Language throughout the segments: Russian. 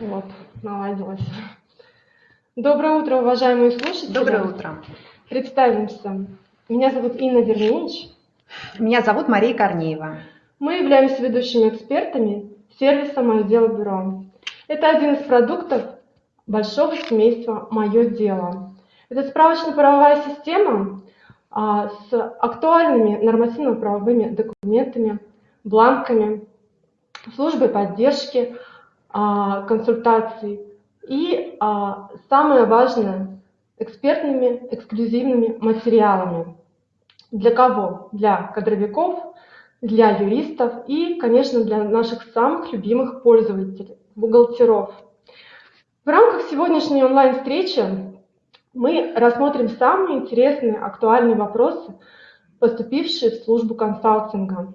Вот, наладилось. Доброе утро, уважаемые слушатели. Доброе утро. Представимся. Меня зовут Инна Вернинич. Меня зовут Мария Корнеева. Мы являемся ведущими экспертами сервиса «Мое дело бюро». Это один из продуктов большого семейства «Мое дело». Это справочно-правовая система а, с актуальными нормативно-правовыми документами, бланками, службой поддержки, а, консультаций и, а, самое важное, экспертными эксклюзивными материалами. Для кого? Для кадровиков, для юристов и, конечно, для наших самых любимых пользователей, бухгалтеров. В рамках сегодняшней онлайн-встречи мы рассмотрим самые интересные, актуальные вопросы, поступившие в службу консалтинга.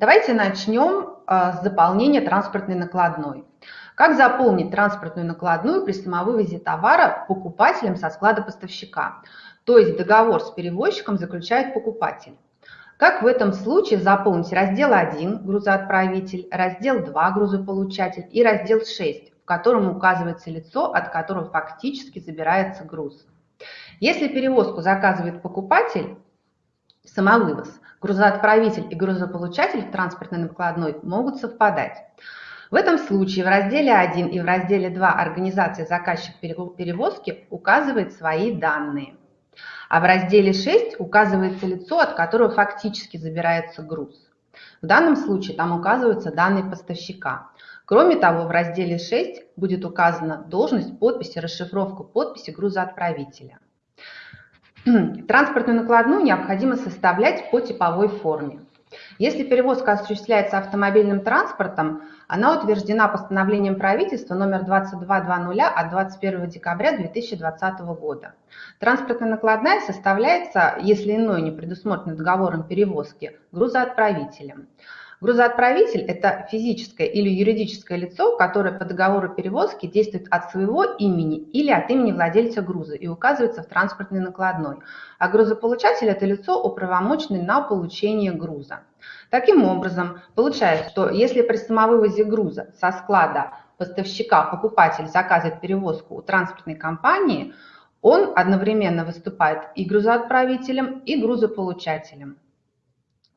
Давайте начнем а, с заполнения транспортной накладной. Как заполнить транспортную накладную при самовывозе товара покупателем со склада поставщика? То есть договор с перевозчиком заключает покупатель. Как в этом случае заполнить раздел 1 грузоотправитель, раздел 2 грузополучатель и раздел 6, в котором указывается лицо, от которого фактически забирается груз. Если перевозку заказывает покупатель, самовывоз, грузоотправитель и грузополучатель в транспортной накладной могут совпадать. В этом случае в разделе 1 и в разделе 2 организация заказчик перевозки указывает свои данные. А в разделе 6 указывается лицо, от которого фактически забирается груз. В данном случае там указываются данные поставщика. Кроме того, в разделе 6 будет указана должность, подпись и расшифровка подписи грузоотправителя. Транспортную накладную необходимо составлять по типовой форме. Если перевозка осуществляется автомобильным транспортом, она утверждена постановлением правительства номер 2220 от 21 декабря 2020 года. Транспортная накладная составляется, если иное не предусмотрено договором перевозки, грузоотправителем. Грузоотправитель – это физическое или юридическое лицо, которое по договору перевозки действует от своего имени или от имени владельца груза и указывается в транспортной накладной. А грузополучатель – это лицо, управомоченное на получение груза. Таким образом, получается, что если при самовывозе груза со склада поставщика покупатель заказывает перевозку у транспортной компании, он одновременно выступает и грузоотправителем, и грузополучателем.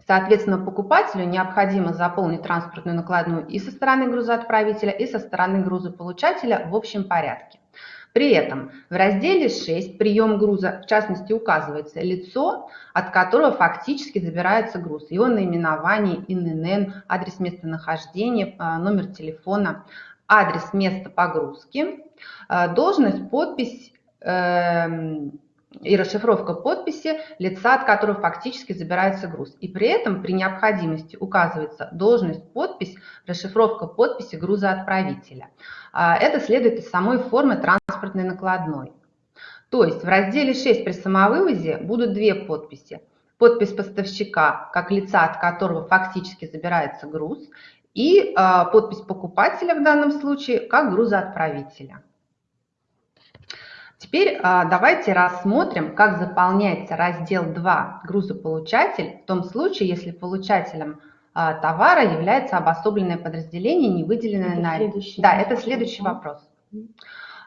Соответственно, покупателю необходимо заполнить транспортную накладную и со стороны грузоотправителя, и со стороны грузополучателя в общем порядке. При этом в разделе 6 «Прием груза» в частности указывается лицо, от которого фактически забирается груз, его наименование, ИНН, адрес местонахождения, а, номер телефона, адрес места погрузки, а, должность, подпись, эм, и расшифровка подписи лица, от которого фактически забирается груз. И при этом при необходимости указывается должность, подпись, расшифровка подписи грузоотправителя. А, это следует из самой формы транспортной накладной. То есть в разделе 6 при самовывозе будут две подписи. Подпись поставщика, как лица, от которого фактически забирается груз, и а, подпись покупателя в данном случае, как грузоотправителя. Теперь а, давайте рассмотрим, как заполняется раздел 2 «Грузополучатель» в том случае, если получателем а, товара является обособленное подразделение, не выделенное на... Да, это следующий вопрос.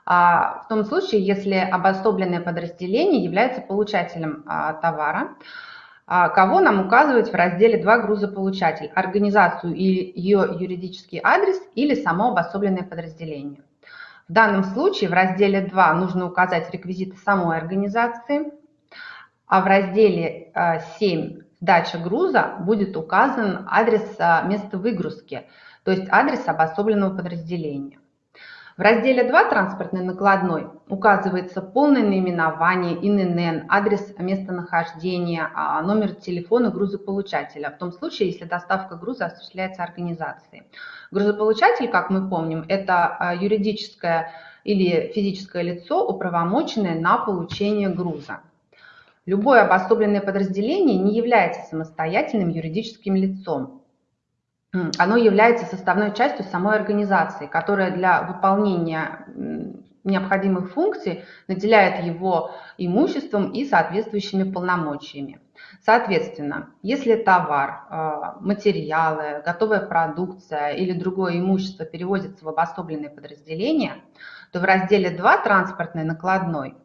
А, в том случае, если обособленное подразделение является получателем товара, кого нам указывать в разделе 2 грузополучатель, организацию и ее юридический адрес или само обособленное подразделение. В данном случае в разделе 2 нужно указать реквизиты самой организации, а в разделе 7 «Сдача груза» будет указан адрес а, места выгрузки, то есть адрес обособленного подразделения. В разделе 2 транспортной накладной указывается полное наименование, ИНН, адрес местонахождения, а, номер телефона грузополучателя, в том случае, если доставка груза осуществляется организацией. Грузополучатель, как мы помним, это а, юридическое или физическое лицо, управомоченное на получение груза. Любое обособленное подразделение не является самостоятельным юридическим лицом оно является составной частью самой организации, которая для выполнения необходимых функций наделяет его имуществом и соответствующими полномочиями. Соответственно, если товар, а, материалы, готовая продукция или другое имущество перевозится в обособленные подразделения, то в разделе 2 «Транспортный накладной»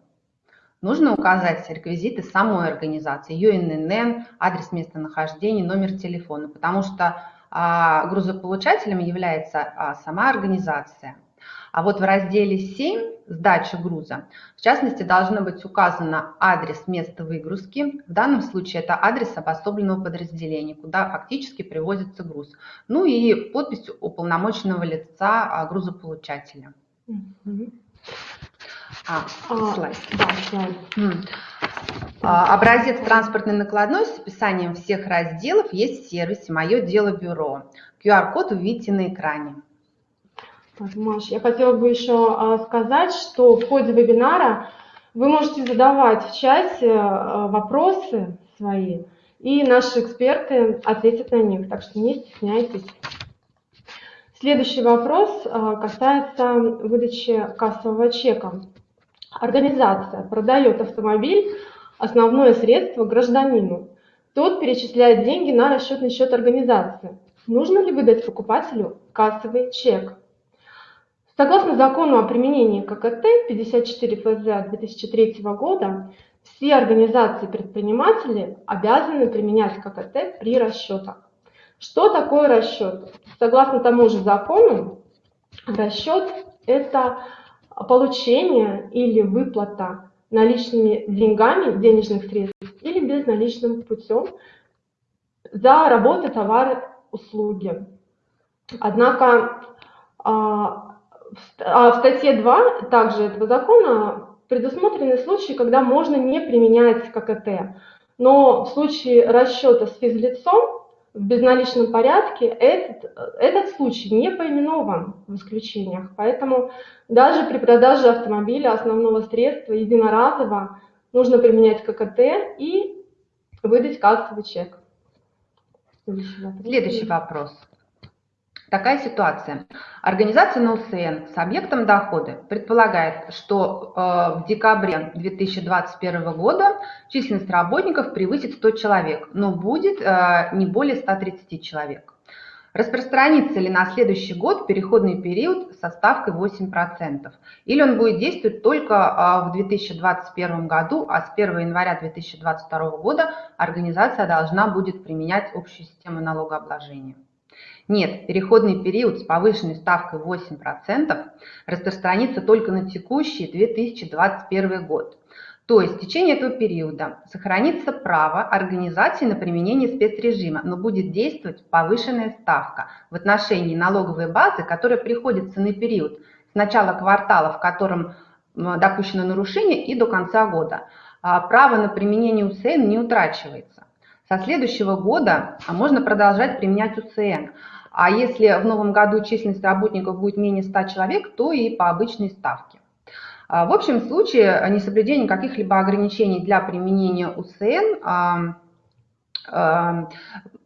нужно указать реквизиты самой организации, ее ИНН, адрес местонахождения, номер телефона, потому что грузополучателем является а, сама организация. А вот в разделе 7 «Сдача груза» в частности должно быть указано адрес места выгрузки. В данном случае это адрес обособленного подразделения, куда фактически привозится груз. Ну и подпись уполномоченного лица а, грузополучателя. А, а, слайд. Да, слайд. А, образец транспортной накладной с описанием всех разделов есть в сервисе «Мое дело бюро». QR-код увидите на экране. Маш, я хотела бы еще а, сказать, что в ходе вебинара вы можете задавать в чате а, вопросы свои, и наши эксперты ответят на них, так что не стесняйтесь. Следующий вопрос касается выдачи кассового чека. Организация продает автомобиль, основное средство гражданину. Тот перечисляет деньги на расчетный счет организации. Нужно ли выдать покупателю кассовый чек? Согласно закону о применении ККТ 54 ФЗ 2003 года, все организации-предприниматели обязаны применять ККТ при расчетах. Что такое расчет? Согласно тому же закону, расчет – это получение или выплата наличными деньгами, денежных средств или безналичным путем за работы, товары, услуги. Однако а, а в статье 2 также этого закона предусмотрены случаи, когда можно не применять ККТ. Но в случае расчета с физлицом в безналичном порядке этот, этот случай не поименован в исключениях. Поэтому даже при продаже автомобиля основного средства единоразово нужно применять ККТ и выдать кассовый чек. Следующий вопрос. Такая ситуация. Организация НОСН с объектом дохода предполагает, что э, в декабре 2021 года численность работников превысит 100 человек, но будет э, не более 130 человек. Распространится ли на следующий год переходный период со ставкой 8%? Или он будет действовать только э, в 2021 году, а с 1 января 2022 года организация должна будет применять общую систему налогообложения? Нет, переходный период с повышенной ставкой 8% распространится только на текущий 2021 год. То есть в течение этого периода сохранится право организации на применение спецрежима, но будет действовать повышенная ставка в отношении налоговой базы, которая приходится на период с начала квартала, в котором допущено нарушение, и до конца года. А право на применение УСН не утрачивается. Со следующего года а можно продолжать применять УСН. А если в новом году численность работников будет менее 100 человек, то и по обычной ставке. А, в общем случае несоблюдение каких-либо ограничений для применения УСН а,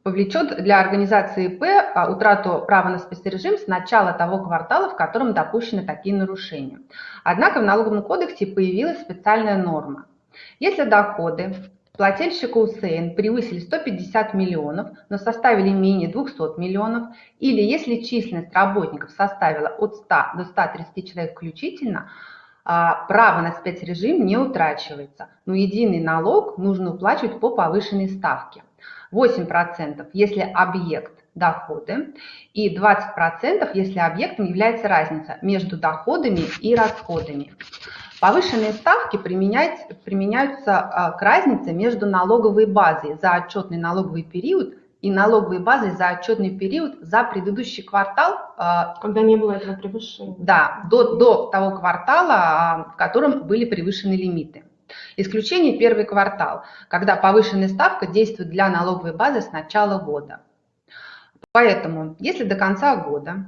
повлечет для организации ИП утрату права на спецрежим с начала того квартала, в котором допущены такие нарушения. Однако в налоговом кодексе появилась специальная норма. Если доходы плательщика УСН превысили 150 миллионов, но составили менее 200 миллионов, или если численность работников составила от 100 до 130 человек включительно, а, право на спецрежим не утрачивается, но единый налог нужно уплачивать по повышенной ставке. 8% если объект доходы и 20% если объектом является разница между доходами и расходами. Повышенные ставки применяются а, к разнице между налоговой базой за отчетный налоговый период и налоговой базой за отчетный период за предыдущий квартал. А, Когда не было этого превышения. Да, до, до того квартала, а, в котором были превышены лимиты. Исключение первый квартал, когда повышенная ставка действует для налоговой базы с начала года. Поэтому, если до конца года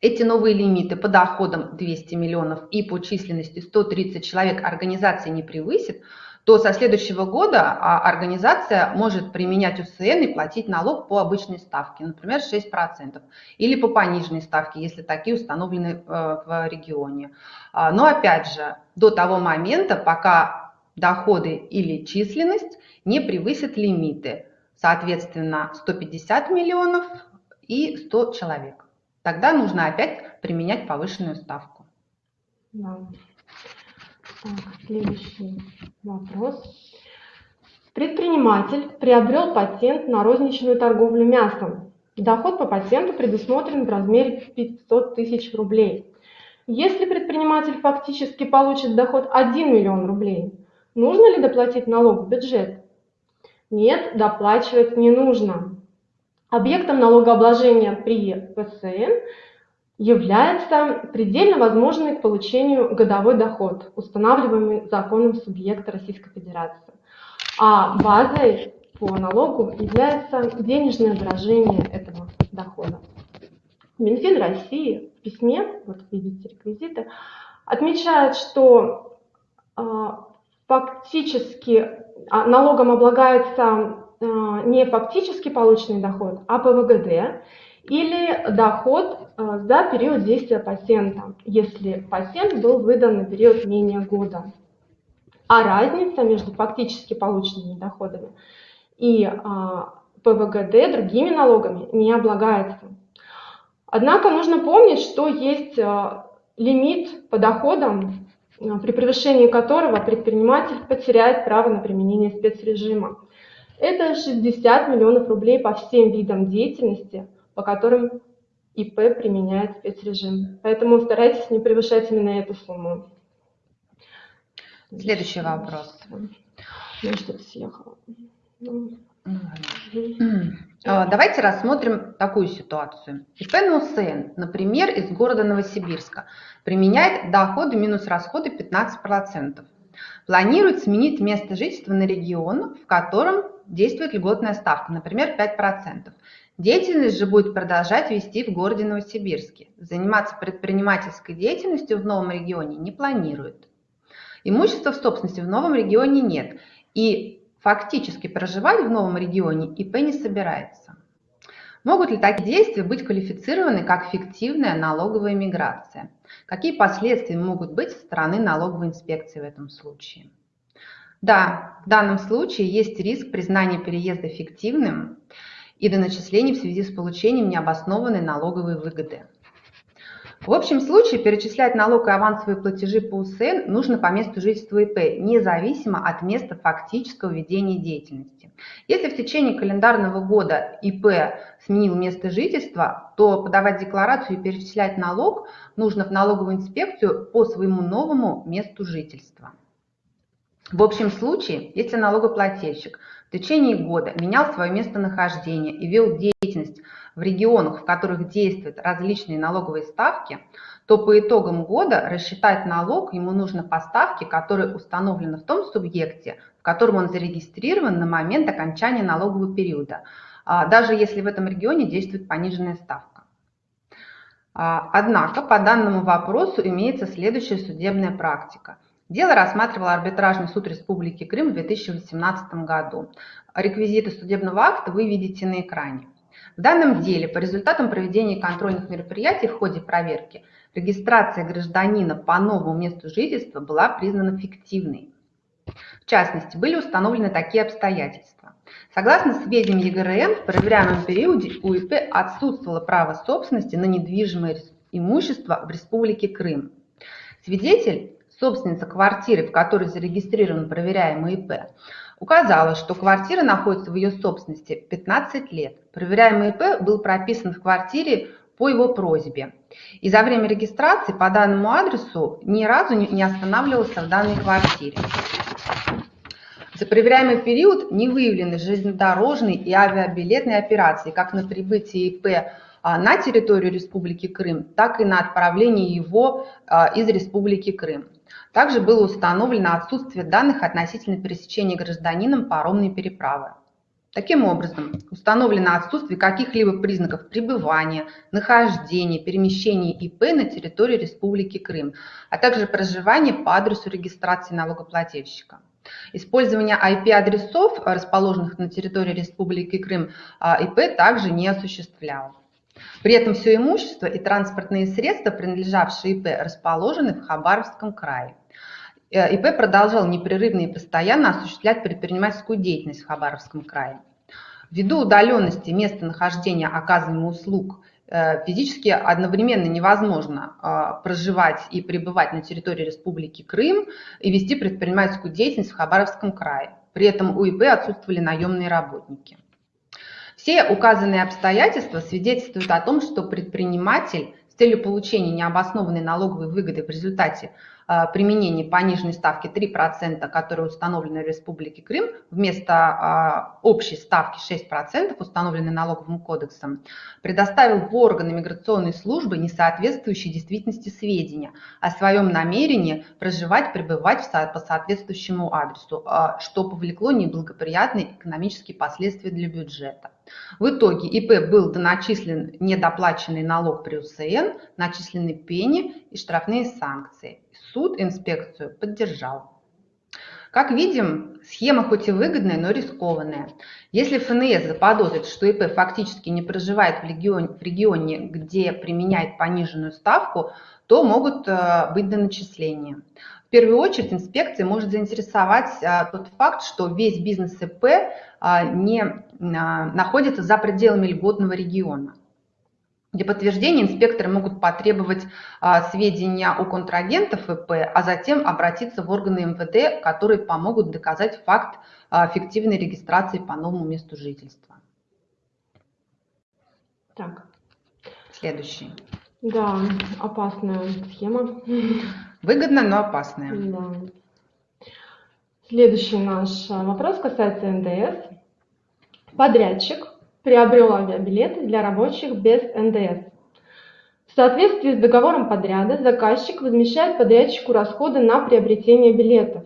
эти новые лимиты по доходам 200 миллионов и по численности 130 человек организация не превысит, то со следующего года а, организация может применять УСН и платить налог по обычной ставке, например, 6%, или по пониженной ставке, если такие установлены э, в регионе. А, но опять же, до того момента, пока доходы или численность не превысят лимиты, соответственно, 150 миллионов и 100 человек. Тогда нужно опять применять повышенную ставку. Да. Так, следующий вопрос. Предприниматель приобрел патент на розничную торговлю мясом. Доход по патенту предусмотрен в размере 500 тысяч рублей. Если предприниматель фактически получит доход 1 миллион рублей, нужно ли доплатить налог в бюджет? Нет, доплачивать не нужно. Объектом налогообложения при ПСН является предельно возможный к получению годовой доход, устанавливаемый законом субъекта Российской Федерации. А базой по налогу является денежное выражение этого дохода. Минфин России в письме, вот видите реквизиты, отмечает, что э, фактически а, налогом облагается не фактически полученный доход, а ПВГД или доход э, за период действия патента, если патент был выдан на период менее года. А разница между фактически полученными доходами и э, ПВГД другими налогами не облагается. Однако нужно помнить, что есть э, лимит по доходам, э, при превышении которого предприниматель потеряет право на применение спецрежима. Это 60 миллионов рублей по всем видам деятельности, по которым ИП применяет спецрежим. Поэтому старайтесь не превышать именно эту сумму. Следующий вопрос. Ну, что-то съехало. Ну, а, давайте рассмотрим такую ситуацию. ИП НУСН, например, из города Новосибирска, применяет доходы минус расходы 15%. Планирует сменить место жительства на регион, в котором действует льготная ставка, например, 5%. Деятельность же будет продолжать вести в городе Новосибирске. Заниматься предпринимательской деятельностью в новом регионе не планирует. Имущества в собственности в новом регионе нет. И Фактически проживать в новом регионе ИП не собирается. Могут ли такие действия быть квалифицированы как фиктивная налоговая миграция? Какие последствия могут быть со стороны налоговой инспекции в этом случае? Да, в данном случае есть риск признания переезда фиктивным и до начислений в связи с получением необоснованной налоговой выгоды. В общем случае перечислять налог и авансовые платежи по УСН нужно по месту жительства ИП, независимо от места фактического ведения деятельности. Если в течение календарного года ИП сменил место жительства, то подавать декларацию и перечислять налог нужно в налоговую инспекцию по своему новому месту жительства. В общем случае, если налогоплательщик в течение года менял свое местонахождение и вел деятельность в регионах, в которых действуют различные налоговые ставки, то по итогам года рассчитать налог ему нужно по ставке, которая установлена в том субъекте, в котором он зарегистрирован на момент окончания налогового периода, а, даже если в этом регионе действует пониженная ставка. А, однако по данному вопросу имеется следующая судебная практика. Дело рассматривал арбитражный суд Республики Крым в 2018 году. Реквизиты судебного акта вы видите на экране. В данном деле по результатам проведения контрольных мероприятий в ходе проверки регистрация гражданина по новому месту жительства была признана фиктивной. В частности, были установлены такие обстоятельства. Согласно сведениям ЕГРН, в проверяемом периоде у ИП отсутствовало право собственности на недвижимое имущество в Республике Крым. Свидетель, собственница квартиры, в которой зарегистрирован проверяемый ИП, указала, что квартира находится в ее собственности 15 лет. Проверяемый ИП был прописан в квартире по его просьбе. И за время регистрации по данному адресу ни разу не останавливался в данной квартире. За проверяемый период не выявлены железнодорожные и авиабилетные операции, как на прибытие ИП а, на территорию Республики Крым, так и на отправлении его а, из Республики Крым. Также было установлено отсутствие данных относительно пересечения гражданином паромной переправы. Таким образом, установлено отсутствие каких-либо признаков пребывания, нахождения, перемещения ИП на территории Республики Крым, а также проживания по адресу регистрации налогоплательщика. Использование IP-адресов, расположенных на территории Республики Крым, а, ИП также не осуществлял. При этом все имущество и транспортные средства, принадлежавшие ИП, расположены в Хабаровском крае. Э, ИП продолжал непрерывно и постоянно осуществлять предпринимательскую деятельность в Хабаровском крае. Ввиду удаленности места нахождения оказываемых услуг э, физически одновременно невозможно э, проживать и пребывать на территории Республики Крым и вести предпринимательскую деятельность в Хабаровском крае. При этом у ИП отсутствовали наемные работники. Все указанные обстоятельства свидетельствуют о том, что предприниматель с целью получения необоснованной налоговой выгоды в результате Э, применении пониженной ставки 3%, которая установлена в Республике Крым, вместо э, общей ставки 6%, установленной налоговым кодексом, предоставил в органы миграционной службы несоответствующие действительности сведения о своем намерении проживать, пребывать по соответствующему адресу, э, что повлекло неблагоприятные экономические последствия для бюджета. В итоге ИП был доначислен недоплаченный налог при УСН, начислены пени и штрафные санкции. Суд инспекцию поддержал. Как видим, схема хоть и выгодная, но рискованная. Если ФНС заподозрит, что ИП фактически не проживает в регионе, в регионе где применяет пониженную ставку, то могут э, быть доначисления. В первую очередь инспекция может заинтересовать э, тот факт, что весь бизнес ИП э, не находится за пределами льготного региона. Для подтверждения инспекторы могут потребовать а, сведения о контрагентах ИП, а затем обратиться в органы МВД, которые помогут доказать факт а, фиктивной регистрации по новому месту жительства. Так. Следующий. Да, опасная схема. Выгодно, но опасная. Да. Следующий наш а, вопрос касается НДС. Подрядчик приобрел авиабилеты для рабочих без НДС. В соответствии с договором подряда заказчик возмещает подрядчику расходы на приобретение билетов.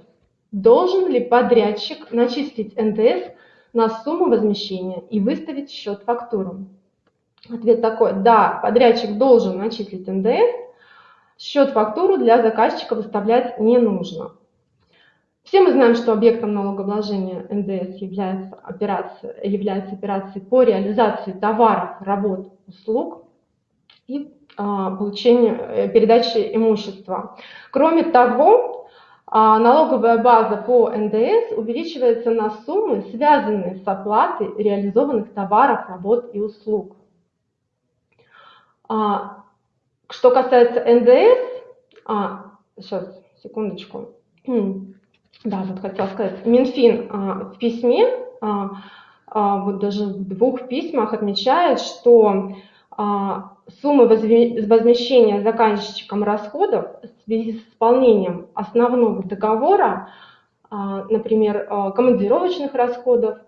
Должен ли подрядчик начислить НДС на сумму возмещения и выставить счет-фактуру? Ответ такой, да, подрядчик должен начислить НДС, счет-фактуру для заказчика выставлять не нужно. Все мы знаем, что объектом налогообложения НДС является операция, является операции по реализации товаров, работ, услуг и а, получению, э, передачи имущества. Кроме того, а, налоговая база по НДС увеличивается на суммы, связанные с оплатой реализованных товаров, работ и услуг. А, что касается НДС, а, сейчас, секундочку. Да, вот хотела сказать. Минфин а, в письме, а, а, вот даже в двух письмах отмечает, что суммы возмещения заказчиком расходов в связи с исполнением основного договора, например, командировочных расходов,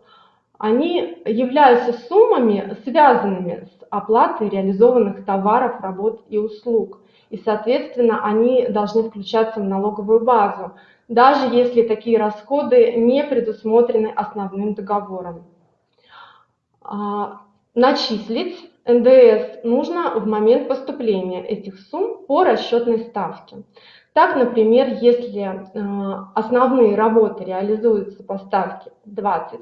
они являются суммами, связанными с оплатой реализованных товаров, работ и услуг. И, соответственно, они должны включаться в налоговую базу даже если такие расходы не предусмотрены основным договором. А, начислить НДС нужно в момент поступления этих сумм по расчетной ставке. Так, например, если э, основные работы реализуются по ставке 20%,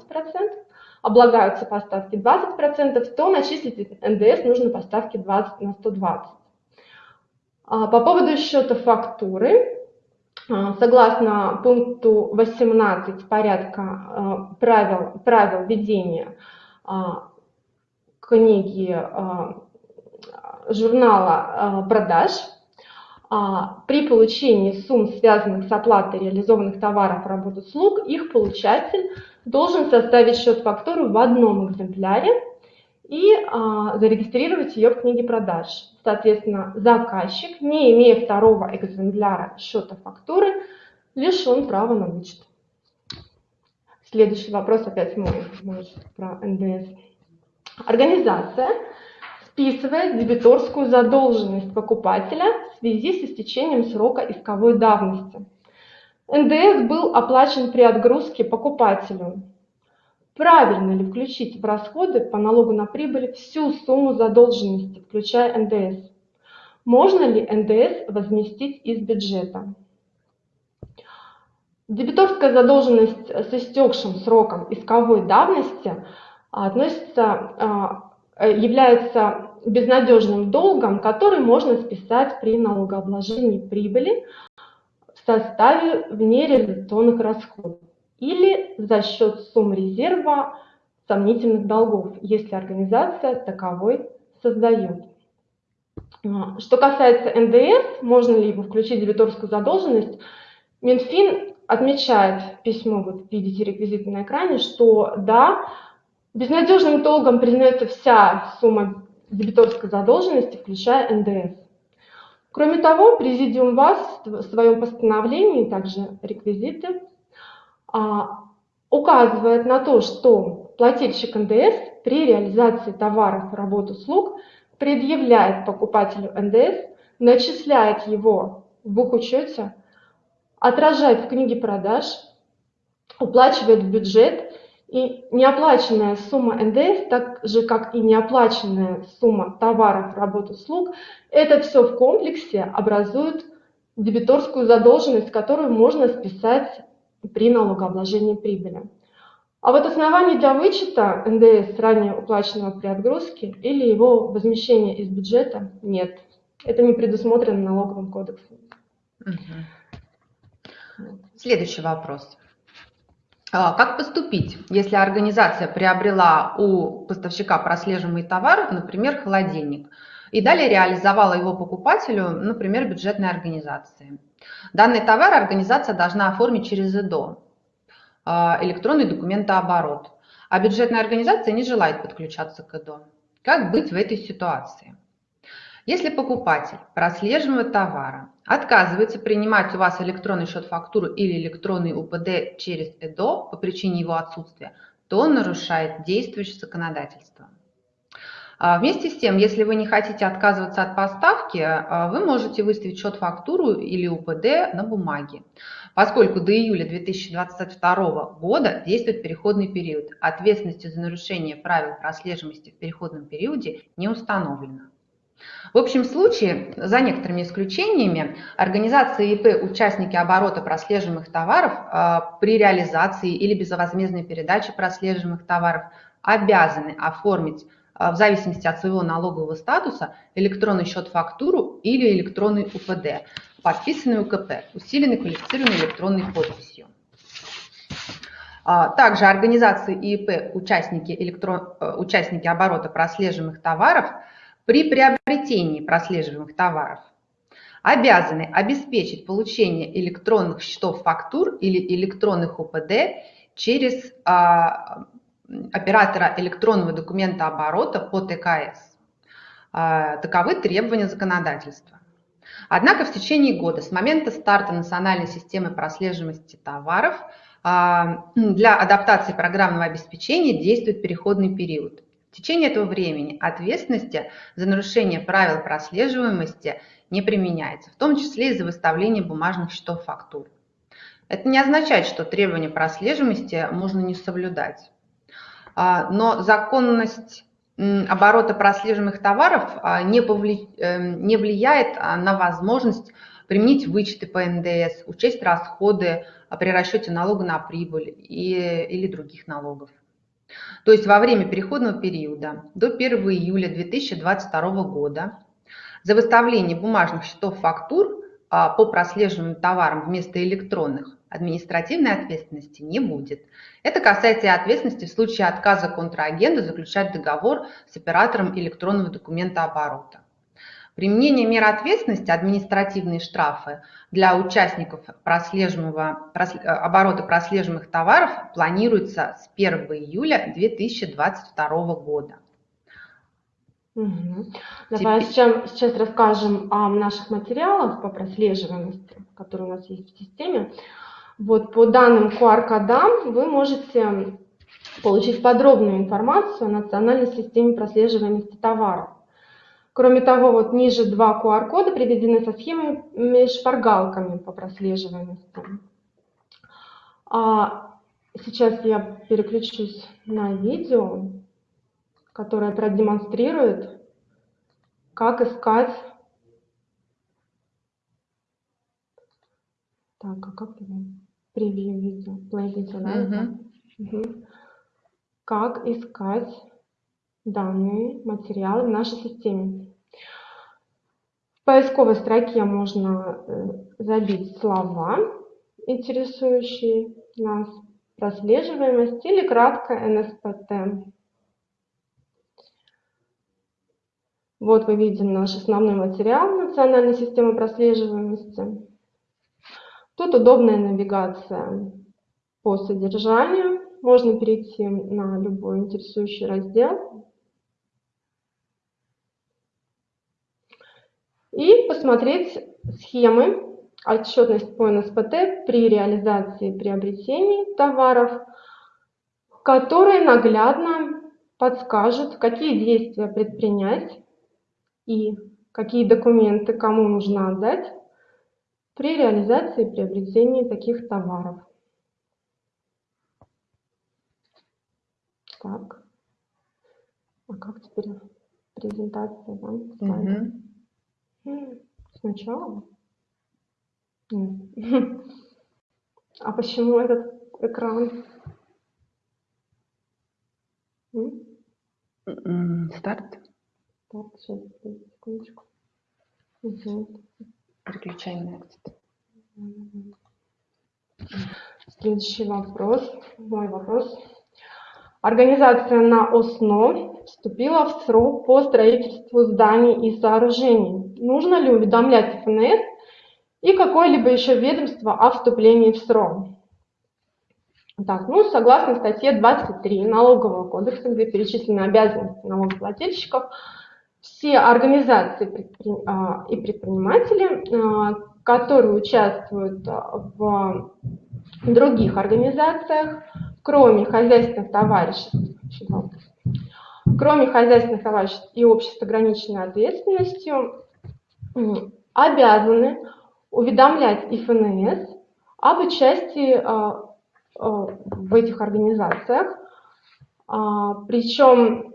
облагаются по ставке 20%, то начислить НДС нужно по ставке 20 на 120. А, по поводу счета фактуры, а, согласно пункту 18 порядка а, правил, правил ведения книги журнала продаж, при получении сумм, связанных с оплатой реализованных товаров, работ, услуг, их получатель должен составить счет фактуры в одном экземпляре и а, зарегистрировать ее в книге продаж. Соответственно, заказчик, не имея второго экземпляра счета фактуры, лишен права на вычет. Следующий вопрос опять мой, мой про НДС. Организация списывает дебиторскую задолженность покупателя в связи с истечением срока исковой давности. НДС был оплачен при отгрузке покупателю Правильно ли включить в расходы по налогу на прибыль всю сумму задолженности, включая НДС? Можно ли НДС возместить из бюджета? Дебиторская задолженность с истекшим сроком исковой давности относится, а, является безнадежным долгом, который можно списать при налогообложении прибыли в составе внереализационных расходов или за счет сумм резерва сомнительных долгов, если организация таковой создает. А, что касается НДС, можно ли его включить в дебиторскую задолженность, Минфин отмечает письмо, вот видите реквизиты на экране, что да, безнадежным долгом признается вся сумма дебиторской задолженности, включая НДС. Кроме того, Президиум ВАС в своем постановлении, также реквизиты, а, указывает на то, что плательщик НДС при реализации товаров, работ, услуг предъявляет покупателю НДС, начисляет его в бухучете, отражает в книге продаж, уплачивает в бюджет, и неоплаченная сумма НДС, так же как и неоплаченная сумма товаров, работ, услуг, это все в комплексе образует дебиторскую задолженность, которую можно списать при налогообложении прибыли. А вот оснований для вычета НДС ранее уплаченного при отгрузке или его возмещения из бюджета нет. Это не предусмотрено налоговым кодексом. Следующий вопрос. А, как поступить, если организация приобрела у поставщика прослеживаемый товар, например, холодильник, и далее реализовала его покупателю, например, бюджетной организации? Данный товар организация должна оформить через ЭДО, а, электронный документооборот. А бюджетная организация не желает подключаться к ЭДО. Как быть в этой ситуации? Если покупатель прослеживаемого товара отказывается принимать у вас электронный счет фактуру или электронный УПД через ЭДО по причине его отсутствия, то он нарушает действующее законодательство. А, вместе с тем, если вы не хотите отказываться от поставки, а, вы можете выставить счет фактуру или УПД на бумаге поскольку до июля 2022 года действует переходный период. Ответственности за нарушение правил прослеживаемости в переходном периоде не установлено. В общем случае, за некоторыми исключениями, организации ИП участники оборота прослеживаемых товаров а, при реализации или безвозмездной передаче прослеживаемых товаров обязаны оформить а, в зависимости от своего налогового статуса электронный счет фактуру или электронный УПД подписанный УКП, усиленный квалифицированной электронной подписью. А, также организации ИИП, участники, электрон, э, участники оборота прослеживаемых товаров, при приобретении прослеживаемых товаров обязаны обеспечить получение электронных счетов фактур или электронных УПД через а, оператора электронного документа оборота по ТКС. А, таковы требования законодательства. Однако в течение года, с момента старта национальной системы прослеживаемости товаров, а, для адаптации программного обеспечения действует переходный период. В течение этого времени ответственности за нарушение правил прослеживаемости не применяется, в том числе из-за выставления бумажных счетов фактур. Это не означает, что требования прослеживаемости можно не соблюдать. А, но законность оборота прослеживаемых товаров а, не. Эм, не влияет а, на возможность применить вычеты по НДС, учесть расходы при расчете налога на прибыль и, или других налогов. То есть во время переходного периода до 1 июля 2022 года за выставление бумажных счетов фактур по прослеживаемым товарам вместо электронных административной ответственности не будет. Это касается и ответственности в случае отказа контрагента заключать договор с оператором электронного документа оборота. Применение мер ответственности, административные штрафы для участников прослеживаемого, оборота прослеживаемых товаров планируется с 1 июля 2022 года. Угу. Давай Теперь... сейчас, сейчас расскажем о наших материалах по прослеживаемости, которые у нас есть в системе. Вот по данным QR-кодам вы можете получить подробную информацию о национальной системе прослеживаемости товаров. Кроме того, вот ниже два QR-кода приведены со схемами шпаргалками по прослеживаемости. А сейчас я переключусь на видео, которое продемонстрирует, как искать Так, а как его? Превью видео, play видео, да? Угу. Угу. Как искать данные материалы в нашей системе? Поисковой строке можно э, забить слова, интересующие нас, прослеживаемость или кратко НСПТ. Вот мы видим наш основной материал национальной системы прослеживаемости. Тут удобная навигация по содержанию. Можно перейти на любой интересующий раздел. И посмотреть схемы, отчетность по НСПТ при реализации приобретений товаров, которые наглядно подскажут, какие действия предпринять и какие документы кому нужно отдать при реализации и приобретении таких товаров. Так. А как теперь презентация, да? Угу. Сначала? А почему этот экран? Старт. Так, сейчас, секундочку. Угу. На Следующий вопрос, мой вопрос. Организация на ОСНО вступила в срок по строительству зданий и сооружений. Нужно ли уведомлять ФНС и какое-либо еще ведомство о вступлении в срок? Так, ну, согласно статье 23 Налогового кодекса, где перечислены обязанности налогоплательщиков, все организации а, и предприниматели, а, которые участвуют в других организациях, кроме хозяйственных товариществ, кроме хозяйственных товариществ и обществ с ограниченной ответственностью, обязаны уведомлять ИФНС об участии в этих организациях. Причем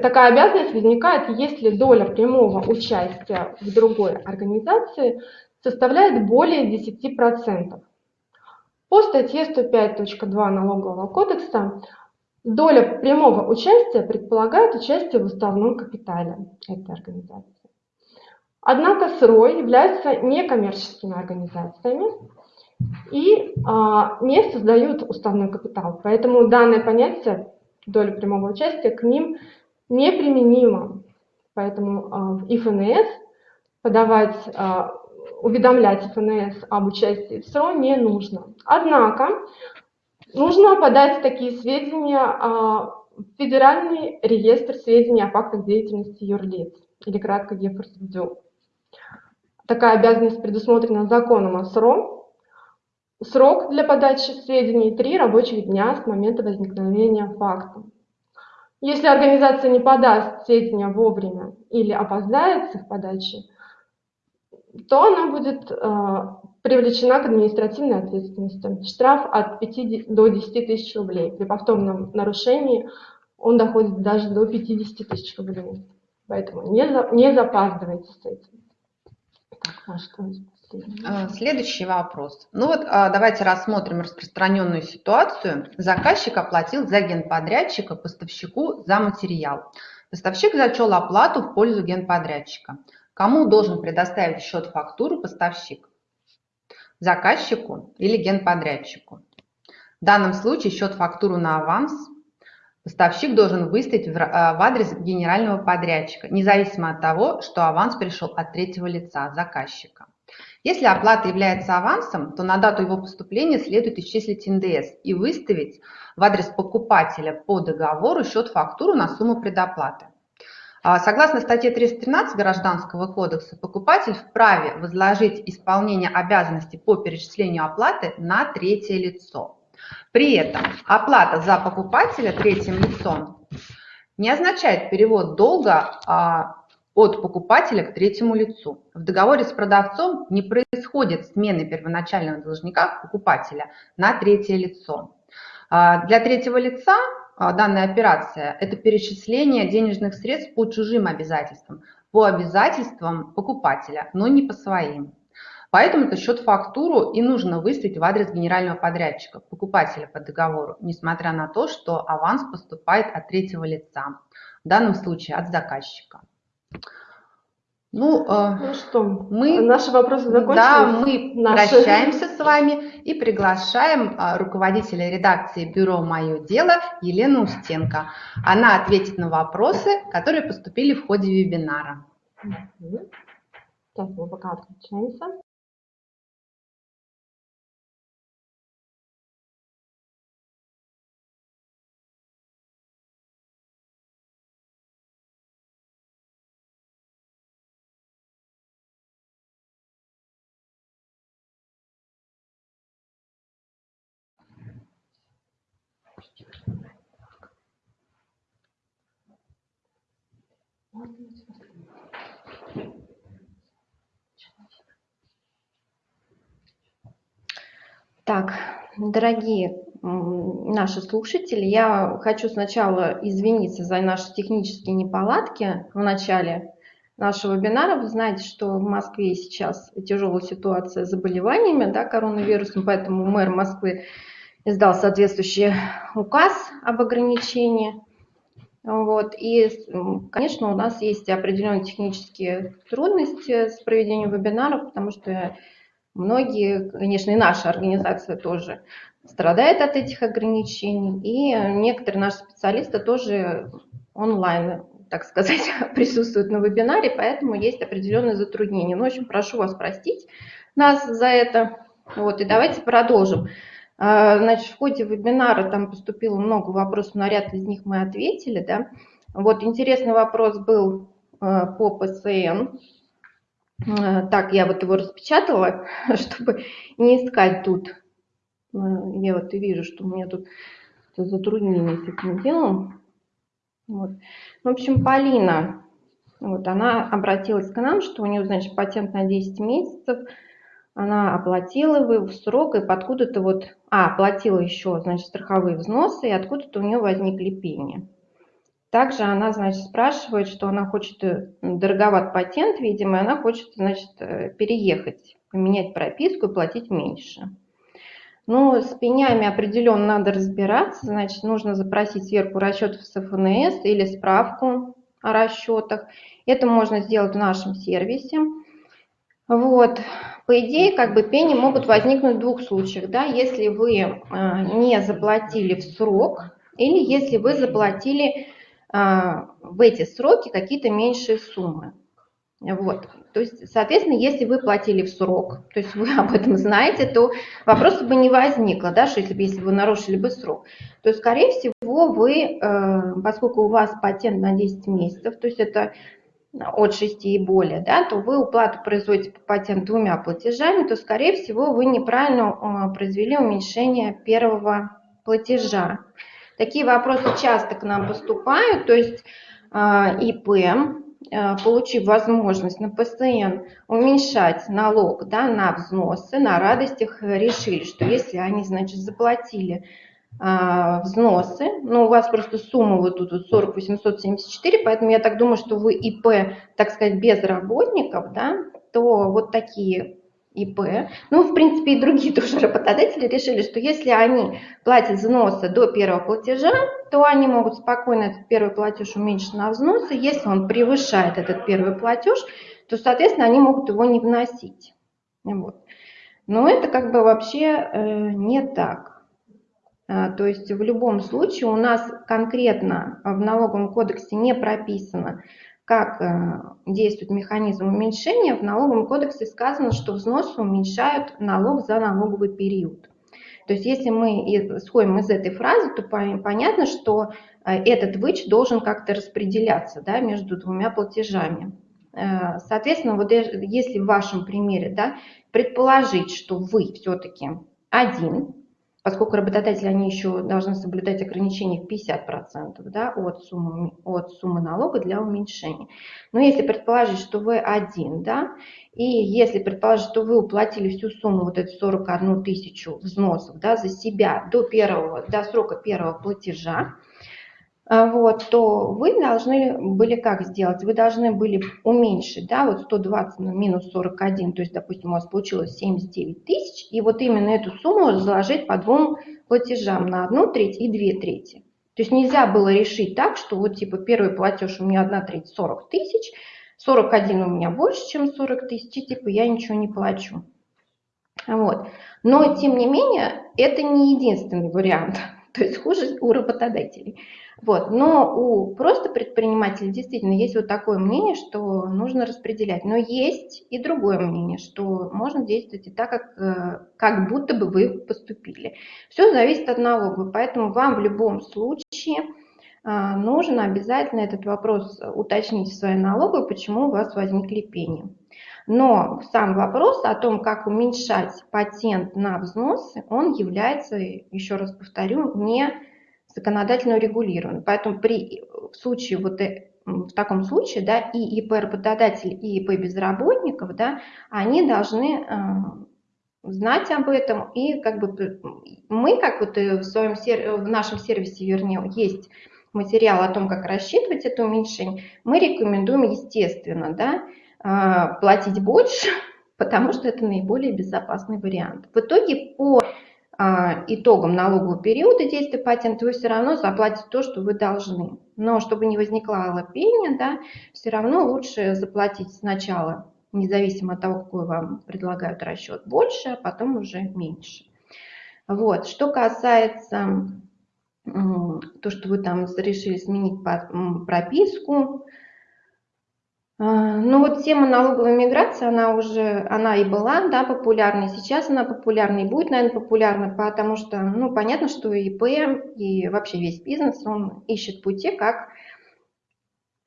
Такая обязанность возникает, если доля прямого участия в другой организации составляет более 10%. По статье 105.2 Налогового кодекса доля прямого участия предполагает участие в уставном капитале этой организации. Однако СРО являются некоммерческими организациями и а, не создают уставной капитал. Поэтому данное понятие доля прямого участия к ним неприменимо. Поэтому а, в ИФНС подавать, а, уведомлять ИФНС об участии в СРО не нужно. Однако нужно подать такие сведения а, в Федеральный реестр сведений о фактах деятельности юрлиц, или кратко ЕФРСДЮ. Такая обязанность предусмотрена законом о СРО. Срок для подачи сведений – три рабочих дня с момента возникновения факта. Если организация не подаст сведения вовремя или опоздает с их подачей, то она будет э, привлечена к административной ответственности. Штраф от 5 до 10 тысяч рублей. При повторном нарушении он доходит даже до 50 тысяч рублей. Поэтому не, за, не запаздывайте с этим. Так, а что а, следующий вопрос. Ну вот а, давайте рассмотрим распространенную ситуацию. Заказчик оплатил за генподрядчика поставщику за материал. Поставщик зачел оплату в пользу генподрядчика. Кому должен предоставить счет-фактуру поставщик? Заказчику или генподрядчику? В данном случае счет-фактуру на аванс поставщик должен выставить в адрес генерального подрядчика, независимо от того, что аванс пришел от третьего лица, заказчика. Если оплата является авансом, то на дату его поступления следует исчислить НДС и выставить в адрес покупателя по договору счет-фактуру на сумму предоплаты. А, согласно статье 313 Гражданского кодекса, покупатель вправе возложить исполнение обязанностей по перечислению оплаты на третье лицо. При этом оплата за покупателя третьим лицом не означает перевод долга а, от покупателя к третьему лицу. В договоре с продавцом не происходит смены первоначального должника покупателя на третье лицо. А, для третьего лица а, данная операция – это перечисление денежных средств по чужим обязательствам, по обязательствам покупателя, но не по своим. Поэтому это счет-фактуру и нужно выставить в адрес генерального подрядчика, покупателя по договору, несмотря на то, что аванс поступает от третьего лица, в данном случае от заказчика. Ну, э, ну что, мы, наши вопросы закончились? Да, мы наши. прощаемся с вами и приглашаем э, руководителя редакции бюро «Мое дело» Елену Устенко. Она ответит на вопросы, которые поступили в ходе вебинара. Сейчас мы пока отключаемся. Так, дорогие наши слушатели, я хочу сначала извиниться за наши технические неполадки в начале нашего вебинара. Вы знаете, что в Москве сейчас тяжелая ситуация с заболеваниями да, коронавирусом, поэтому мэр Москвы издал соответствующий указ об ограничении. Вот. И, конечно, у нас есть определенные технические трудности с проведением вебинаров, потому что многие, конечно, и наша организация тоже страдает от этих ограничений, и некоторые наши специалисты тоже онлайн, так сказать, присутствуют на вебинаре, поэтому есть определенные затруднения. Ну, в общем, прошу вас простить нас за это. Вот, и давайте продолжим. А, значит, в ходе вебинара там поступило много вопросов, на ряд из них мы ответили. Да? Вот интересный вопрос был а, по ПСН. А, так, я вот его распечатала, чтобы не искать тут. Я вот и вижу, что у меня тут затруднение с этим делом. Вот. В общем, Полина, вот она обратилась к нам, что у нее, значит, патент на 10 месяцев – она оплатила его в срок, и откуда-то вот, а, оплатила еще, значит, страховые взносы, и откуда-то у нее возникли пени. Также она, значит, спрашивает, что она хочет, э, дороговат патент, видимо, и она хочет, значит, э, переехать, поменять прописку и платить меньше. Ну, с пенями определенно надо разбираться, значит, нужно запросить сверху расчетов с ФНС или справку о расчетах. Это можно сделать в нашем сервисе. Вот. По идее, как бы пени могут возникнуть в двух случаях, да, если вы э, не заплатили в срок или если вы заплатили э, в эти сроки какие-то меньшие суммы. Вот. То есть, соответственно, если вы платили в срок, то есть вы об этом знаете, то вопроса бы не возникло, да, что если бы, если вы нарушили бы срок, то, скорее всего, вы, э, поскольку у вас патент на 10 месяцев, то есть это от 6 и более, да, то вы уплату производите по патенту двумя платежами, то, скорее всего, вы неправильно э, произвели уменьшение первого платежа. Такие вопросы часто к нам поступают, то есть э, ИП, э, получив возможность на ПСН уменьшать налог да, на взносы, на радостях решили, что если они, значит, заплатили а, взносы, но у вас просто сумма вот тут вот 40 874, поэтому я так думаю, что вы ИП, так сказать, без работников, да, то вот такие ИП, ну, в принципе, и другие тоже работодатели решили, что если они платят взносы до первого платежа, то они могут спокойно этот первый платеж уменьшить на взносы. Если он превышает этот первый платеж, то, соответственно, они могут его не вносить. Вот. Но это как бы вообще э, не так. А, то есть в любом случае у нас конкретно в налоговом кодексе не прописано, как э, действует механизм уменьшения. В налоговом кодексе сказано, что взносы уменьшают налог за налоговый период. То есть если мы исходим из этой фразы, то понятно, что э, этот вычет должен как-то распределяться да, между двумя платежами. Э, соответственно, вот если в вашем примере да, предположить, что вы все-таки один поскольку работодатели, они еще должны соблюдать ограничения в 50% да, от, суммы, от суммы налога для уменьшения. Но если предположить, что вы один, да, и если предположить, что вы уплатили всю сумму, вот эту 41 тысячу взносов да, за себя до, первого, до срока первого платежа, вот, то вы должны были как сделать? Вы должны были уменьшить, да, вот 120 на минус 41, то есть, допустим, у вас получилось 79 тысяч, и вот именно эту сумму заложить по двум платежам на одну треть и две трети. То есть нельзя было решить так, что вот типа первый платеж у меня одна треть 40 тысяч, 41 у меня больше, чем 40 тысяч, типа я ничего не плачу. Вот. Но, тем не менее, это не единственный вариант. То есть хуже у работодателей. Вот. Но у просто предпринимателей действительно есть вот такое мнение, что нужно распределять. Но есть и другое мнение, что можно действовать и так, как, э, как будто бы вы поступили. Все зависит от налога, поэтому вам в любом случае а, нужно обязательно этот вопрос уточнить в своей налоговой, почему у вас возникли пени. Но сам вопрос о том, как уменьшать патент на взносы, он является, еще раз повторю, не законодательно урегулирован. Поэтому при, в случае вот э, в таком случае, да, и ИП работодатель, и ИП безработников, да, они должны э, знать об этом, и как бы мы, как вот в, своем, в нашем сервисе, вернее, есть материал о том, как рассчитывать это уменьшение, мы рекомендуем, естественно, да, э, платить больше, потому что это наиболее безопасный вариант. В итоге по а, итогом налогового периода действия патента вы все равно заплатите то, что вы должны. Но чтобы не возникало пения, да, все равно лучше заплатить сначала, независимо от того, какой вам предлагают расчет, больше, а потом уже меньше. Вот. Что касается то, что вы там решили сменить прописку, а, ну вот тема налоговой миграции, она уже, она и была, да, популярной, сейчас она популярна и будет, наверное, популярна, потому что, ну, понятно, что ИП и вообще весь бизнес, он ищет пути, как,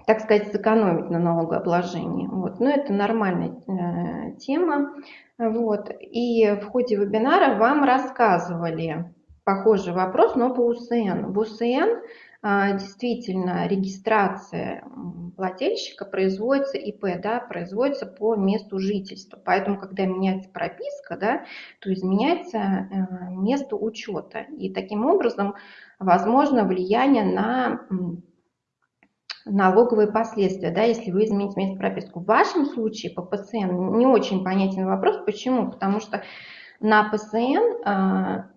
так сказать, сэкономить на налогообложении. Вот. Но это нормальная э, тема. Вот. И в ходе вебинара вам рассказывали похожий вопрос, но по УСН. В УСН а, действительно регистрация плательщика производится ИП, да, производится по месту жительства. Поэтому, когда меняется прописка, да, то изменяется э, место учета. И таким образом возможно влияние на налоговые последствия, да, если вы измените место прописку. В вашем случае по ПСН не очень понятен вопрос. Почему? Потому что на ПСН а,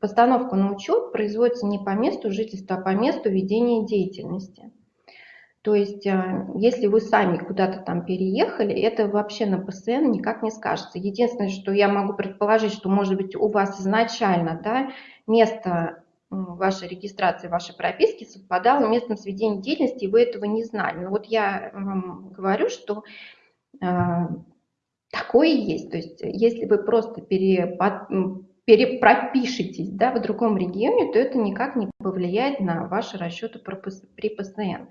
Постановка на учет производится не по месту жительства, а по месту ведения деятельности. То есть, э, если вы сами куда-то там переехали, это вообще на ПСН никак не скажется. Единственное, что я могу предположить, что, может быть, у вас изначально да, место вашей регистрации, вашей прописки совпадало местом сведения деятельности, и вы этого не знали. Но вот я вам говорю, что э, такое есть. То есть, если вы просто пере, перепропишетесь да, в другом регионе, то это никак не повлияет на ваши расчеты при ПСН.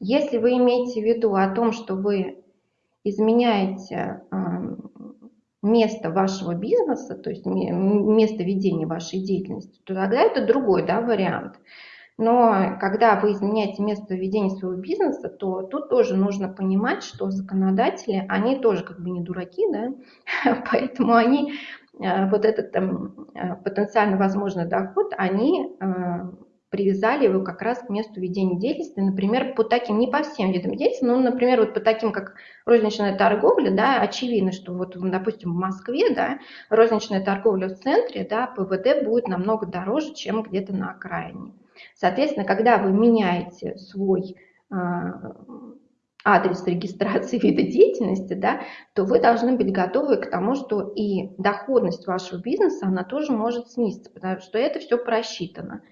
Если вы имеете в виду о том, что вы изменяете место вашего бизнеса, то есть место ведения вашей деятельности, то тогда это другой да, вариант. Но когда вы изменяете место ведения своего бизнеса, то тут тоже нужно понимать, что законодатели, они тоже как бы не дураки, да, поэтому они вот этот там, э, потенциально возможный доход, они э, привязали его как раз к месту ведения деятельности, например, по таким, не по всем видам деятельности, но, например, вот по таким, как розничная торговля, да, очевидно, что вот, допустим, в Москве, да, розничная торговля в центре, да, ПВД будет намного дороже, чем где-то на окраине. Соответственно, когда вы меняете свой адрес регистрации вида деятельности, да, то вы должны быть готовы к тому, что и доходность вашего бизнеса, она тоже может снизиться, потому что это все просчитано.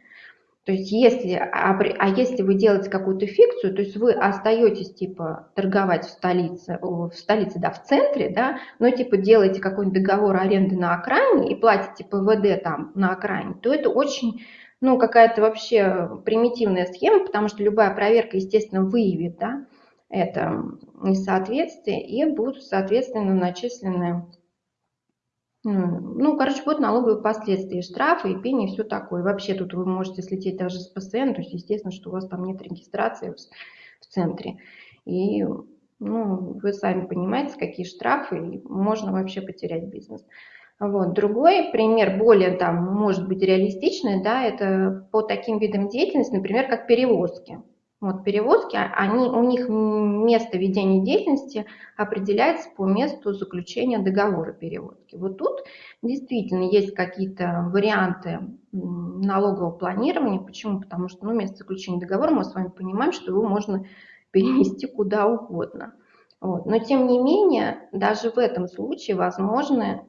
То есть если, а, а если вы делаете какую-то фикцию, то есть вы остаетесь типа торговать в столице, в столице, да, в центре, да, но типа делаете какой-нибудь договор аренды на окраине и платите ПВД там на окраине, то это очень ну, какая-то вообще примитивная схема, потому что любая проверка, естественно, выявит, да, это несоответствие и будут, соответственно, начислены, ну, короче, будут налоговые последствия, штрафы, и пени, и все такое. Вообще тут вы можете слететь даже с ПСН, то есть, естественно, что у вас там нет регистрации в центре. И ну, вы сами понимаете, какие штрафы, и можно вообще потерять бизнес. Вот. Другой пример, более там, может быть, реалистичный, да, это по таким видам деятельности, например, как перевозки. Вот перевозки, а, они, у них место ведения деятельности определяется по месту заключения договора перевозки. Вот тут действительно есть какие-то варианты налогового планирования. Почему? Потому что ну, место заключения договора, мы с вами понимаем, что его можно перенести куда угодно. Вот. Но тем не менее, даже в этом случае возможны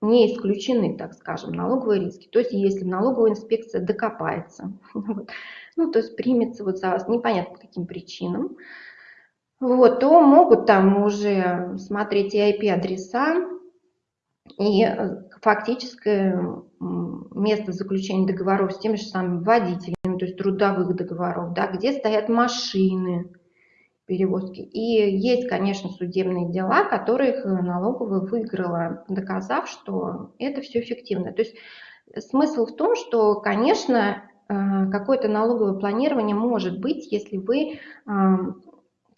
не исключены, так скажем, налоговые риски. То есть если налоговая инспекция докопается, вот, ну, то есть примется вот за вас непонятно по каким причинам, вот, то могут там уже смотреть и IP-адреса, и фактическое место заключения договоров с теми же самыми водителями, то есть трудовых договоров, да, где стоят машины, перевозки. И есть, конечно, судебные дела, которых налоговая выиграла, доказав, что это все эффективно. То есть смысл в том, что, конечно, э, какое-то налоговое планирование может быть, если вы, э,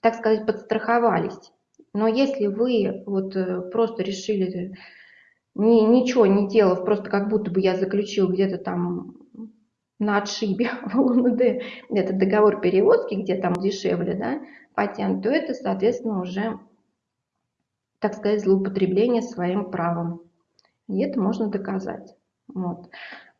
так сказать, подстраховались. Но если вы вот э, просто решили ни, ничего не делав, просто как будто бы я заключил где-то там на отшибе в ЛНД этот договор перевозки, где там дешевле, да, патент, то это, соответственно, уже, так сказать, злоупотребление своим правом. И это можно доказать. Вот.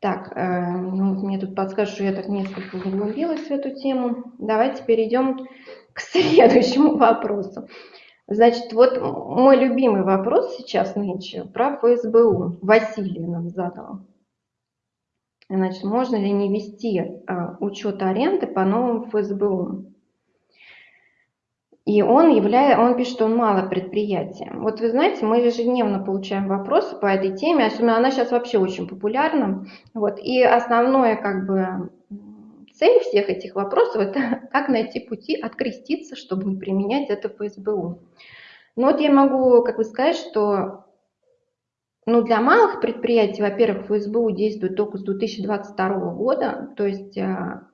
Так, э, ну, мне тут подскажут, что я так несколько углубилась в эту тему. Давайте перейдем к следующему вопросу. Значит, вот мой любимый вопрос сейчас нынче про ФСБУ. Василий нам задал. Значит, можно ли не вести а, учет аренды по новым ФСБУ? И он, являет, он пишет, что он мало предприятие. Вот вы знаете, мы ежедневно получаем вопросы по этой теме, особенно она сейчас вообще очень популярна. Вот, и основное как бы цель всех этих вопросов – это как найти пути откреститься, чтобы не применять это по СБУ. Но вот я могу как бы сказать, что ну, для малых предприятий, во-первых, ФСБУ действует только с 2022 года, то есть а,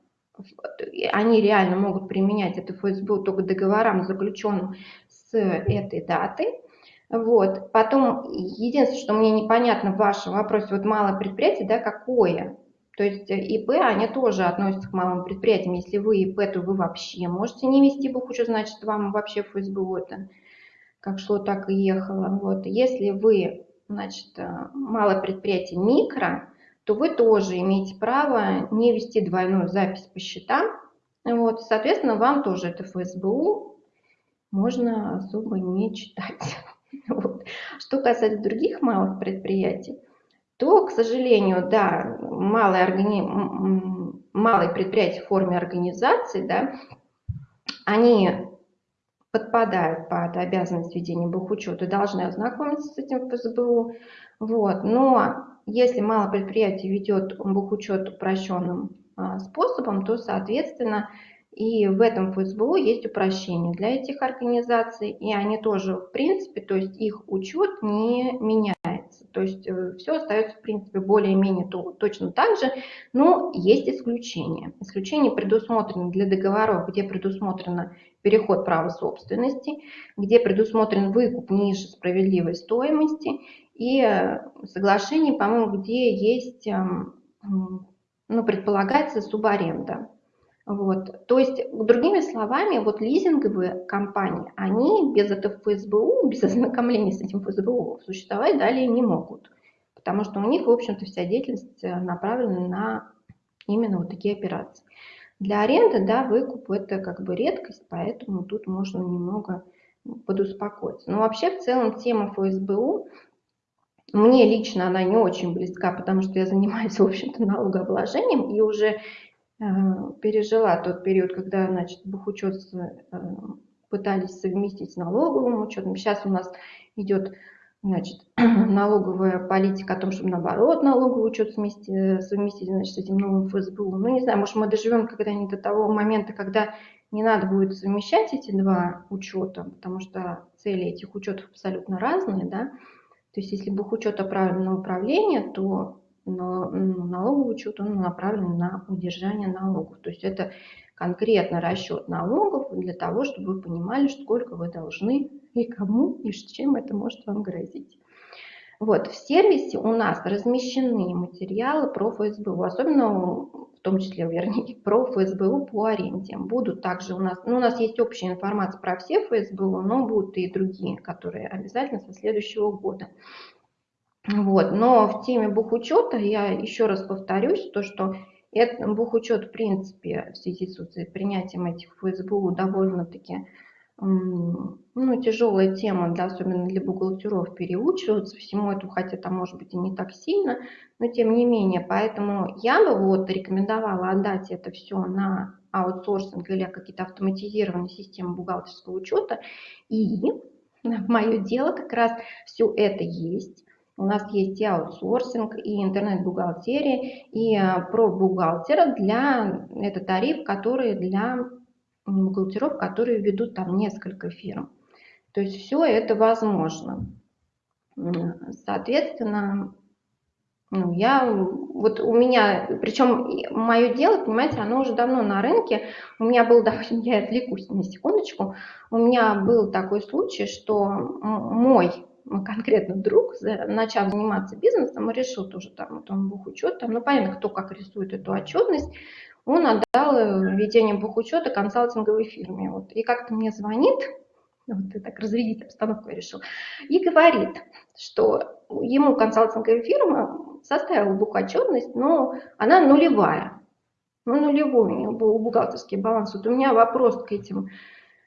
они реально могут применять это ФСБ только договорам, заключенным с этой датой. Вот. Потом, единственное, что мне непонятно в вашем вопросе, вот малое предприятие, да, какое? То есть ИП, они тоже относятся к малым предприятиям. Если вы ИП, то вы вообще можете не вести бухучет, значит, вам вообще ФСБУ это как шло, так и ехало. Вот. Если вы, значит, малое предприятие микро, то вы тоже имеете право не вести двойную запись по счетам. Вот, соответственно, вам тоже это ФСБУ можно особо не читать. Вот. Что касается других малых предприятий, то, к сожалению, да, малые, органи... малые предприятия в форме организации, да, они подпадают под обязанность ведения бухучета, должны ознакомиться с этим ФСБУ. Вот. Но если мало предприятий ведет бухучет упрощенным а, способом, то, соответственно, и в этом ФСБУ есть упрощение для этих организаций, и они тоже, в принципе, то есть их учет не меняется. То есть э, все остается, в принципе, более-менее точно так же, но есть исключения. Исключения предусмотрены для договоров, где предусмотрено переход права собственности, где предусмотрен выкуп ниже справедливой стоимости и э, соглашение, по-моему, где есть, эм, ну, предполагается субаренда. Вот. То есть, другими словами, вот лизинговые компании, они без этого ФСБУ, без ознакомления с этим ФСБУ существовать далее не могут. Потому что у них, в общем-то, вся деятельность э, направлена на именно вот такие операции. Для аренды, да, выкуп это как бы редкость, поэтому тут можно немного подуспокоиться. Но вообще в целом тема ФСБУ мне лично она не очень близка, потому что я занимаюсь, в общем-то, налогообложением и уже пережила тот период, когда, значит, бухучет э, пытались совместить с налоговым учетом. Сейчас у нас идет, значит, налоговая политика о том, чтобы наоборот налоговый учет совместить, совместить значит, с этим новым ФСБУ. Ну, не знаю, может, мы доживем когда-нибудь до того момента, когда не надо будет совмещать эти два учета, потому что цели этих учетов абсолютно разные, да, то есть если бухучет направлен на управление, то налоговый учет он направлен на удержание налогов. То есть это конкретно расчет налогов для того, чтобы вы понимали, сколько вы должны и кому, и с чем это может вам грозить. Вот, в сервисе у нас размещены материалы про ФСБУ, особенно в том числе, вернее, про ФСБУ по аренде. Будут также у нас, ну, у нас есть общая информация про все ФСБУ, но будут и другие, которые обязательно со следующего года. Вот. Но в теме бухучета я еще раз повторюсь, то, что Это бухучет, в принципе, в связи с принятием этих ФСБУ довольно-таки ну, тяжелая тема, да, особенно для бухгалтеров, переучиваться всему этому, хотя там может быть и не так сильно, но тем не менее. Поэтому я бы вот рекомендовала отдать это все на аутсорсинг или какие-то автоматизированные системы бухгалтерского учета. И мое дело как раз все это есть. У нас есть и аутсорсинг, и интернет-бухгалтерия, и э, про бухгалтера для, это тариф, который для бухгалтеров, которые ведут там несколько фирм. То есть все это возможно. Соответственно, ну, я, вот у меня, причем мое дело, понимаете, оно уже давно на рынке. У меня был, допустим, я отвлекусь на секундочку, у меня был такой случай, что мой конкретно друг, начав заниматься бизнесом, решил тоже там, вот он бухучет, там, ну понятно, кто как рисует эту отчетность, он отдал э, ведение бухучета консалтинговой фирме. Вот. И как-то мне звонит, вот и так разрядить обстановку я решил, и говорит, что ему консалтинговая фирма составила бухотчетность, но она нулевая. Ну, нулевой у него был бухгалтерский баланс. Вот у меня вопрос к этим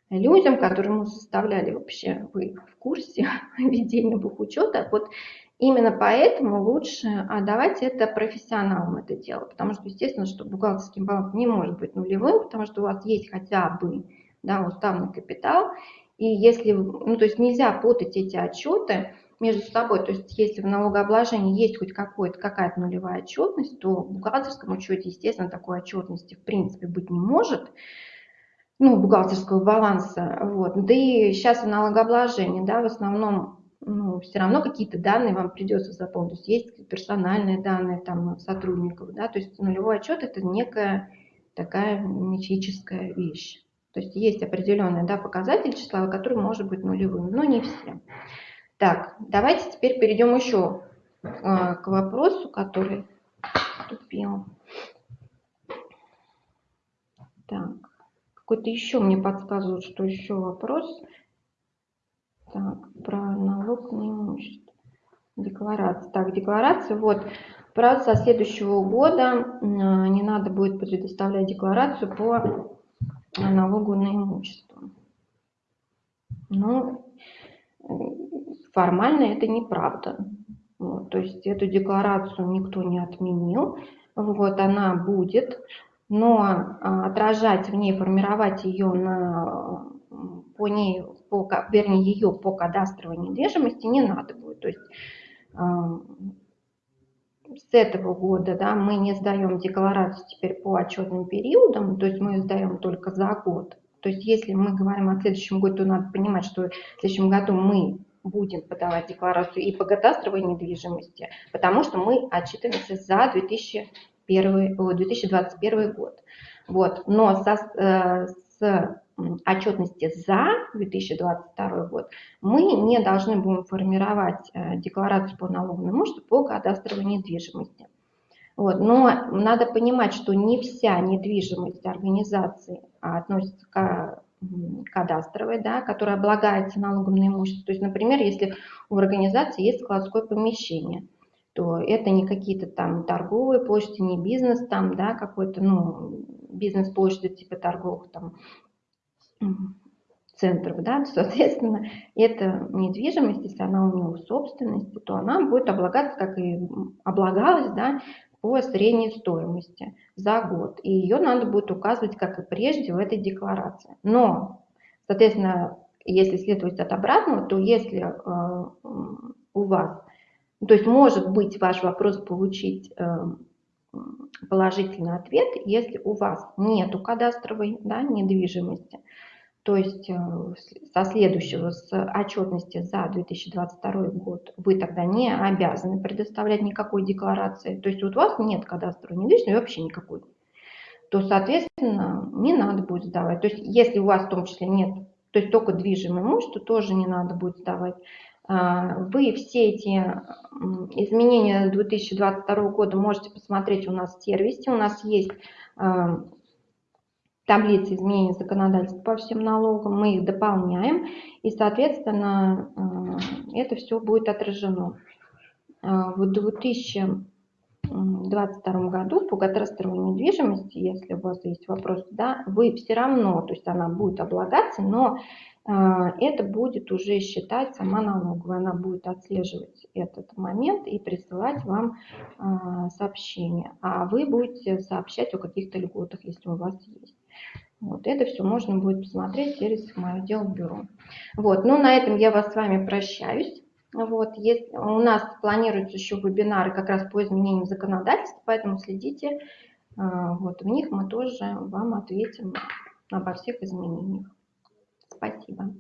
людям, которые мы составляли вообще, вы в курсе ведения бухучета. Вот Именно поэтому лучше отдавать это профессионалам это дело, потому что, естественно, что бухгалтерский баланс не может быть нулевым, потому что у вас есть хотя бы да, уставный капитал, и если, ну, то есть нельзя путать эти отчеты между собой, то есть если в налогообложении есть хоть какая-то нулевая отчетность, то в бухгалтерском учете, естественно, такой отчетности в принципе быть не может, ну, бухгалтерского баланса, вот, да и сейчас в налогообложении, да, в основном ну, все равно какие-то данные вам придется заполнить. Есть персональные данные там, сотрудников, да, то есть нулевой отчет это некая такая мифическая вещь. То есть есть определенный да, показатель числа, который может быть нулевым, но не все. Так, давайте теперь перейдем еще э, к вопросу, который вступил. Так, какой-то еще мне подсказывают, что еще вопрос. Так, про налог на имущество. Декларация. Так, декларация. Вот, правда, со следующего года не надо будет предоставлять декларацию по налогу на имущество. Ну, формально это неправда. Вот, то есть эту декларацию никто не отменил. Вот, она будет, но а, отражать в ней, формировать ее на, по ней по, вернее, ее по кадастровой недвижимости не надо будет. То есть с этого года да, мы не сдаем декларацию теперь по отчетным периодам, то есть мы сдаем только за год. То есть если мы говорим о следующем году, то надо понимать, что в следующем году мы будем подавать декларацию и по кадастровой недвижимости, потому что мы отчитываемся за 2001, 2021 год. Вот. Но со, э, с отчетности за 2022 год мы не должны будем формировать э, декларацию по налоговому имуществу по кадастровой недвижимости. Вот. Но надо понимать, что не вся недвижимость организации относится к кадастровой, да, которая облагается налогом на имущество. То есть, например, если у организации есть складское помещение, то это не какие-то там торговые площади, не бизнес там, да, какой-то, ну, бизнес-площади типа торговых там центров, да, соответственно, эта недвижимость, если она у него собственности, то она будет облагаться, как и облагалась, да, по средней стоимости за год. И ее надо будет указывать, как и прежде, в этой декларации. Но, соответственно, если следовать от обратного, то если э, у вас, то есть может быть ваш вопрос получить э, положительный ответ, если у вас нет кадастровой да, недвижимости, то есть э, со следующего, с отчетности за 2022 год, вы тогда не обязаны предоставлять никакой декларации. То есть вот у вас нет кадастровой недвижимости вообще никакой. То, соответственно, не надо будет сдавать. То есть если у вас в том числе нет, то есть только движимое имущество, тоже не надо будет сдавать. А, вы все эти изменения 2022 года можете посмотреть у нас в сервисе. У нас есть а, таблицы изменений законодательства по всем налогам, мы их дополняем, и, соответственно, а, это все будет отражено. В 2000 2022 году по кадастровой недвижимости, если у вас есть вопрос, да, вы все равно, то есть она будет облагаться, но а, это будет уже считать сама налоговая, она будет отслеживать этот момент и присылать вам а, сообщение, а вы будете сообщать о каких-то льготах, если у вас есть. Вот это все можно будет посмотреть через мое дело бюро. Вот, ну на этом я вас с вами прощаюсь. Вот, есть, у нас планируются еще вебинары как раз по изменениям законодательства, поэтому следите. А, вот, в них мы тоже вам ответим обо всех изменениях. Спасибо.